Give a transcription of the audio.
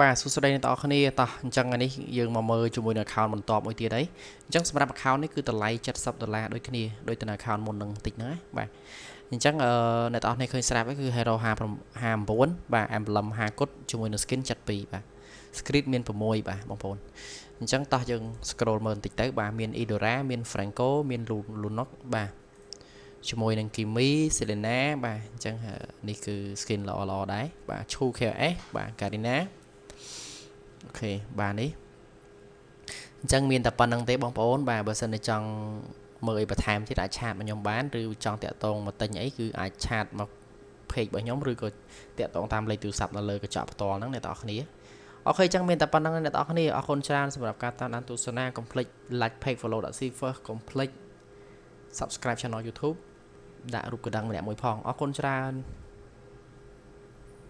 បាទសួស្តីអ្នកទាំងអស់គ្នាតោះអញ្ចឹងថ្ងៃនេះយើងមកមើលជាមួយនឹង account បន្ទាប់មួយទៀតអីអញ្ចឹងសម្រាប់ account នេះគឺតម្លៃ70ដុល្លារដូចគ្នាដូចទៅនឹង account មុននឹងតិចហ្នឹងណាបាទអញ្ចឹងអឺអ្នកទាំងអស់គ្នាឃើញស្រាប់ហើយគឺ Hero 59បាទ emblem 50គុតជាមួយនឹង skin 72បាទ script មាន6បាទបងប្អូនអញ្ចឹងតោះយើង scroll មើលបន្តិចទៅបាទមាន Idora មាន Franco មាន Lunok បាទជាមួយនឹង Kimi Selena បាទអញ្ចឹងនេះគឺ skin ល្អល្អដែរបាទ Chu KS បាទ Karina អូ ខេបាទនេះអញ្ចឹងមានតែប៉ុណ្្នឹងទេបងប្អូនបាទបើសិនជាចង់មើលអីបន្ថែមទៀតអាចឆាតមកខ្ញុំបានឬចង់តាក់ទងមកទិញអីគឺអាចឆាតមក page របស់ខ្ញុំឬក៏តាក់ទងតាមលេខទូរស័ព្ទនៅលើកញ្ចក់ផ្ទាល់ហ្នឹងអ្នកទាំងអស់គ្នាអូខេចឹងមានតែប៉ុណ្្នឹងអ្នកទាំងអស់គ្នាអរគុណច្រើនសម្រាប់ការតាមដានទស្សនា complete like page follow .c first complete subscribe channel YouTube ដាក់រូបកណ្ដឹងម្នាក់មួយផងអរគុណច្រើន